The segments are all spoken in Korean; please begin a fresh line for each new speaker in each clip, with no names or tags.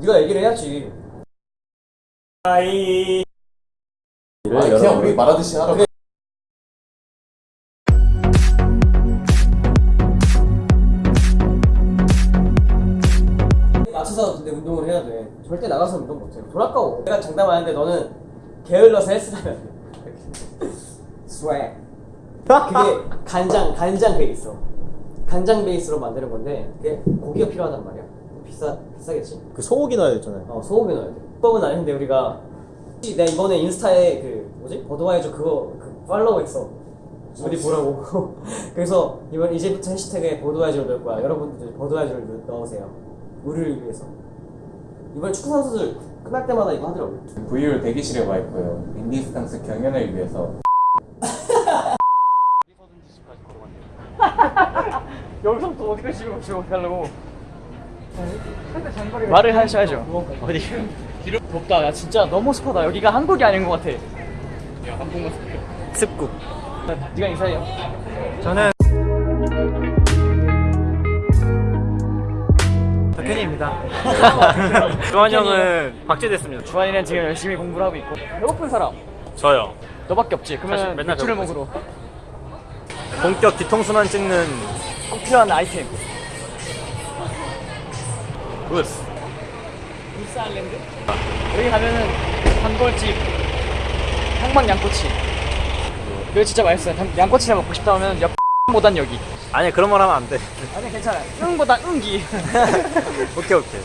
네가 얘기를 해야지. 아이.
아, 그냥 우리 말하듯이 하라고.
맞춰서 근데 운동을 해야 돼. 절대 나가서 운동 못해. 돈 아까워. 내가 장담하는데 너는 게을러서 헬스하면 돼. 스웩. 그게 간장 간장 베이스. 간장 베이스로 만드는 건데 그게 고기가 필요하단 말이야. 비싸 비싸겠지.
그 소고기 넣어야 되잖아요.
어 소고기 넣어야 돼. 법은 아닌데 우리가 내가 이번에 인스타에 그 뭐지 버드와이저 그거 그 follow 했어. 어디 보라고. 그래서 이번 이제부터 해시태그에 버드와이저를 넣을 거야. 여러분들 버드와이저를 넣- 넣으세요. 우리를 위해서. 이번 축구 선수들 끝날 때마다 이거 하더라고.
VU를 대기실에 와 있고요. 인디스탕스 경연을 위해서
여기서부터 어디까지 지금 지금 어떻게 하려고? 말을 하셔야죠. 어디? 덥다. 야 진짜 너무 습하다. 여기가 한국이 아닌 것 같아. 야 한국만 습국. 네가 인사해요.
저는 박현희입니다. 주한 형은 박제됐습니다.
주환이는 지금 열심히 공부를 하고 있고 배고픈 사람
저요.
너밖에 없지. 그러면
맨날
맥주를. 먹으러
본격 뒤통수만 찍는
꼭 필요한 아이템. 울스 아일랜드? 여기 가면은 단골집 향만 양꼬치. 여기 진짜 맛있어요. 단- 양꼬치 먹고 싶다 하면 옆 보단 여기.
아니 그런 말 하면 안 돼.
아니 괜찮아요. 응보단 응기.
오케이 오케이.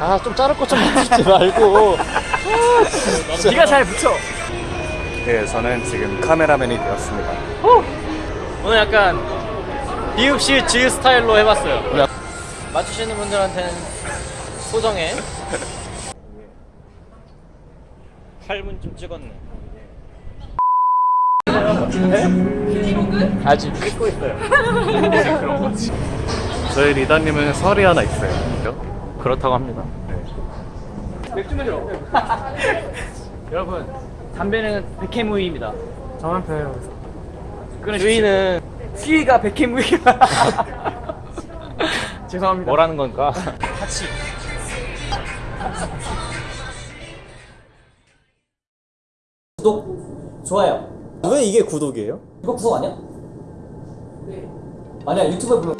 아 좀 자를 것좀 붙이지 말고. 네가 잘 붙여.
네, 저는 지금 카메라맨이 되었습니다.
오늘 약간 비읍시 지 스타일로 해봤어요. 맞추시는 분들한테는 소정의
8분 좀 찍었네.
아직 찍고 있어요.
저희 리더님은 설이 하나 있어요. 그렇다고 합니다.
맥주 마시러. 여러분 담배는 백해무의입니다.
저만 펴요.
주인은 수위가 백해무의. 죄송합니다.
뭐라는 건가?
같이. 구독, 좋아요.
왜 이게 구독이에요?
이거 구독 아니야? 네. 아니야 유튜브에 보면